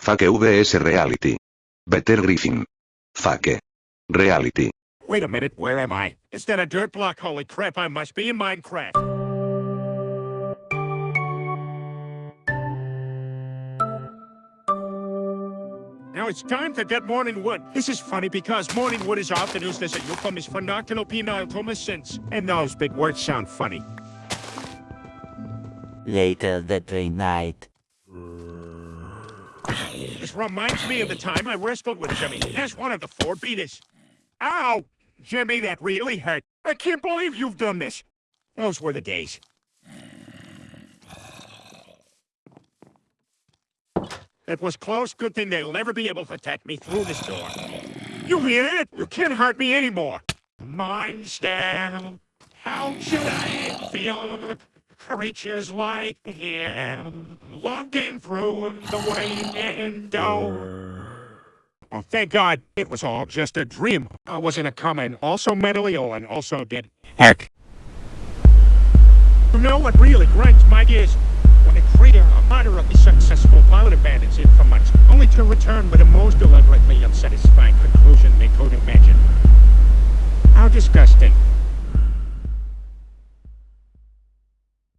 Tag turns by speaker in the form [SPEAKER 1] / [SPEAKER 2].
[SPEAKER 1] Fake vs Reality. Peter Griffin. Fake. Reality.
[SPEAKER 2] Wait a minute, where am I? Is that a dirt block? Holy crap, I must be in Minecraft. Now it's time to get morning wood. This is funny because morning wood is often used as a euphemism for nocturnal penile tumescence. And those big words sound funny.
[SPEAKER 3] Later that very night.
[SPEAKER 2] This reminds me of the time I wrestled with Jimmy as one of the four beaters. Ow! Jimmy, that really hurt. I can't believe you've done this. Those were the days. It was close. Good thing they'll never be able to attack me through this door. You hear it? You can't hurt me anymore. Mind stab. How should I feel? creatures like him logging through the window. Oh, thank God, it was all just a dream. I was in a coma and also mentally ill and also dead. Heck. You know what really grinds my gears? When a creator, a moderately successful pilot, abandons it for months, only to return with a most deliberately unsatisfying conclusion they could imagine. How disgusting.